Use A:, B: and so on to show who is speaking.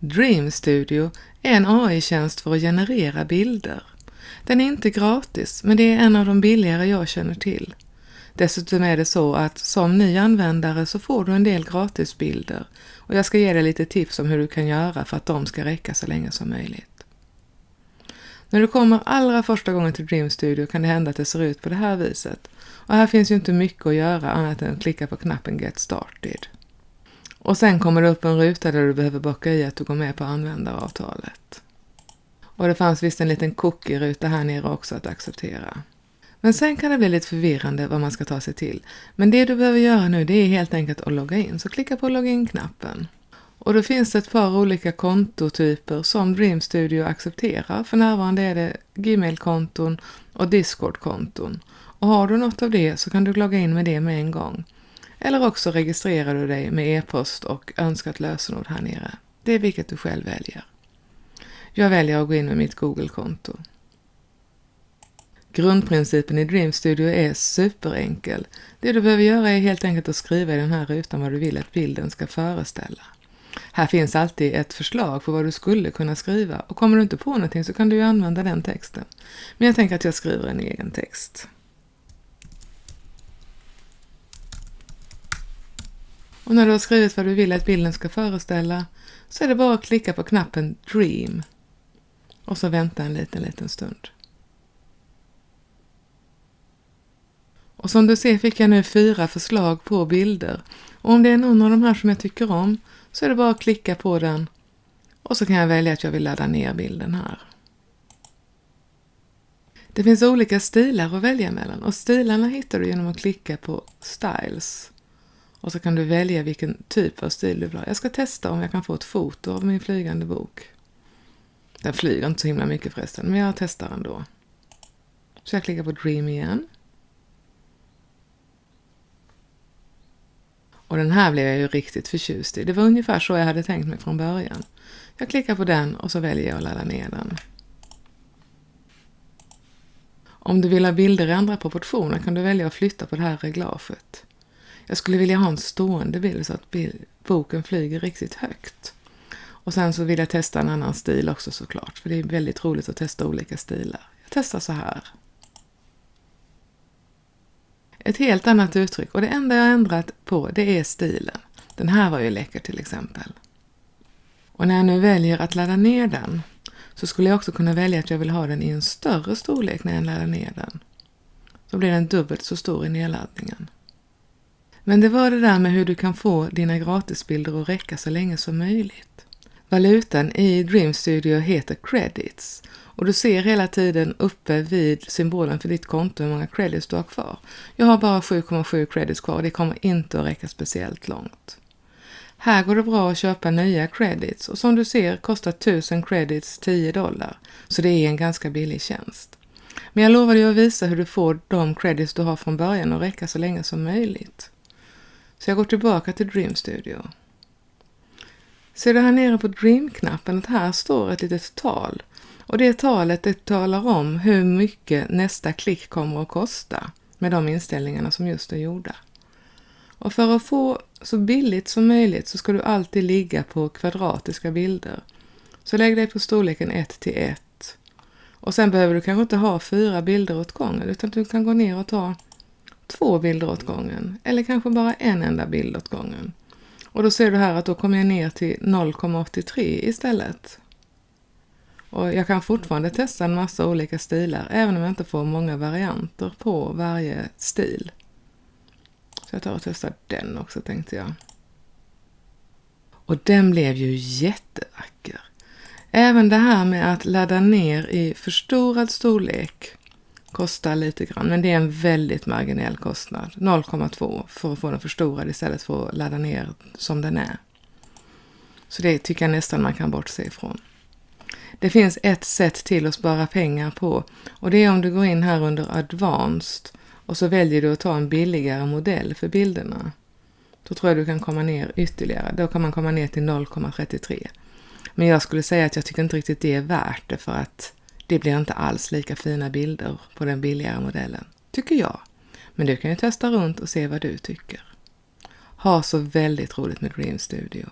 A: Dream Studio är en AI-tjänst för att generera bilder. Den är inte gratis, men det är en av de billigare jag känner till. Dessutom är det så att som ny användare så får du en del gratisbilder och jag ska ge dig lite tips om hur du kan göra för att de ska räcka så länge som möjligt. När du kommer allra första gången till Dream Studio kan det hända att det ser ut på det här viset. Och här finns ju inte mycket att göra annat än att klicka på knappen Get Started. Och sen kommer det upp en ruta där du behöver bocka i att du går med på användaravtalet. Och det fanns visst en liten cookie-ruta här nere också att acceptera. Men sen kan det bli lite förvirrande vad man ska ta sig till. Men det du behöver göra nu det är helt enkelt att logga in, så klicka på login-knappen. Och då finns det ett par olika kontotyper som Dream Studio accepterar. För närvarande är det Gmail-konton och Discord-konton. Och har du något av det så kan du logga in med det med en gång. Eller också registrerar du dig med e-post och önskat lösenord här nere. Det är vilket du själv väljer. Jag väljer att gå in med mitt Google-konto. Grundprincipen i Dream Studio är superenkel. Det du behöver göra är helt enkelt att skriva i den här rutan vad du vill att bilden ska föreställa. Här finns alltid ett förslag på vad du skulle kunna skriva och kommer du inte på någonting så kan du ju använda den texten. Men jag tänker att jag skriver en egen text. Och när du har skrivit vad du vill att bilden ska föreställa så är det bara att klicka på knappen Dream och så vänta en liten, liten stund. Och som du ser fick jag nu fyra förslag på bilder. Och om det är någon av de här som jag tycker om så är det bara att klicka på den och så kan jag välja att jag vill ladda ner bilden här. Det finns olika stilar att välja mellan och stilarna hittar du genom att klicka på Styles. Och så kan du välja vilken typ av stil du vill ha. Jag ska testa om jag kan få ett foto av min flygande bok. Den flyger inte så himla mycket förresten, men jag testar ändå. Så jag klickar på Dream igen. Och den här blev jag ju riktigt förtjust i. Det var ungefär så jag hade tänkt mig från början. Jag klickar på den och så väljer jag att ladda ner den. Om du vill ha bilder i andra proportioner kan du välja att flytta på det här reglaget. Jag skulle vilja ha en stående bild så att boken flyger riktigt högt. Och sen så vill jag testa en annan stil också såklart, för det är väldigt roligt att testa olika stilar. Jag testar så här. Ett helt annat uttryck och det enda jag ändrat på det är stilen. Den här var ju läcker till exempel. Och när jag nu väljer att ladda ner den så skulle jag också kunna välja att jag vill ha den i en större storlek när jag laddar ner den. Då blir den dubbelt så stor i nedladdningen. Men det var det där med hur du kan få dina gratisbilder att räcka så länge som möjligt. Valutan i Dream Studio heter credits och du ser hela tiden uppe vid symbolen för ditt konto hur många credits du har kvar. Jag har bara 7,7 credits kvar och det kommer inte att räcka speciellt långt. Här går det bra att köpa nya credits och som du ser kostar 1000 credits 10 dollar, så det är en ganska billig tjänst. Men jag lovade ju att visa hur du får de credits du har från början att räcka så länge som möjligt. Så jag går tillbaka till Dream Studio. Ser du här nere på Dream-knappen att här står ett litet tal och det talet det talar om hur mycket nästa klick kommer att kosta med de inställningarna som just är gjorda. Och för att få så billigt som möjligt så ska du alltid ligga på kvadratiska bilder. Så lägg dig på storleken 1 till 1. Och sen behöver du kanske inte ha fyra bilder åt gången utan du kan gå ner och ta två bilder åt gången eller kanske bara en enda bild åt gången. Och då ser du här att då kommer jag ner till 0,83 istället. Och jag kan fortfarande testa en massa olika stilar även om jag inte får många varianter på varje stil. Så jag tar och testar den också tänkte jag. Och den blev ju jättevacker. Även det här med att ladda ner i förstorad storlek kostar lite grann, men det är en väldigt marginell kostnad. 0,2 för att få den förstorad istället för att ladda ner som den är. Så det tycker jag nästan man kan bortse ifrån. Det finns ett sätt till att spara pengar på och det är om du går in här under Advanced och så väljer du att ta en billigare modell för bilderna. Då tror jag du kan komma ner ytterligare. Då kan man komma ner till 0,33. Men jag skulle säga att jag tycker inte riktigt det är värt det för att det blir inte alls lika fina bilder på den billigare modellen, tycker jag. Men du kan ju testa runt och se vad du tycker. Ha så väldigt roligt med Dream Studio.